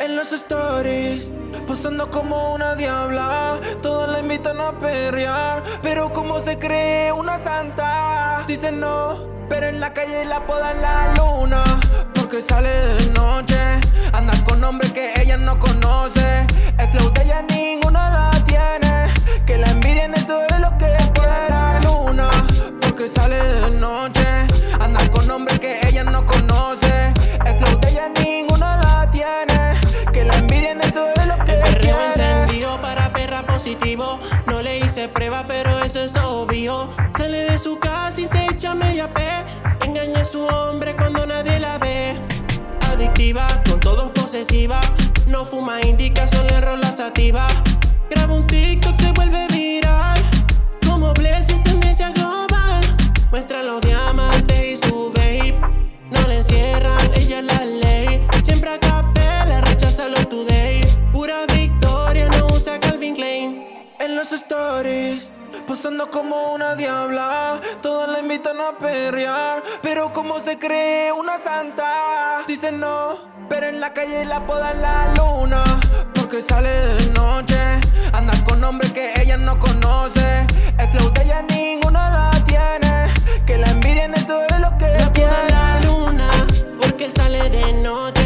En los stories, posando como una diabla. Todos la invitan a perrear Pero como se cree una santa Dicen no, pero en la calle la podan la luna Porque sale de noche No le hice prueba pero eso es obvio. Sale de su casa y se echa media P Engaña a su hombre cuando nadie la ve. Adictiva, con todos posesiva. No fuma indica, solo rola sativa Graba un TikTok, se vuelve las stories Posando como una diabla. Todas la invitan a perrear Pero como se cree una santa Dicen no Pero en la calle la poda la luna Porque sale de noche. Anda con hombres que ella no conoce. El flow de ella ninguna la tiene. Que la envidia en eso es lo que la tiene la luna Porque sale de noche.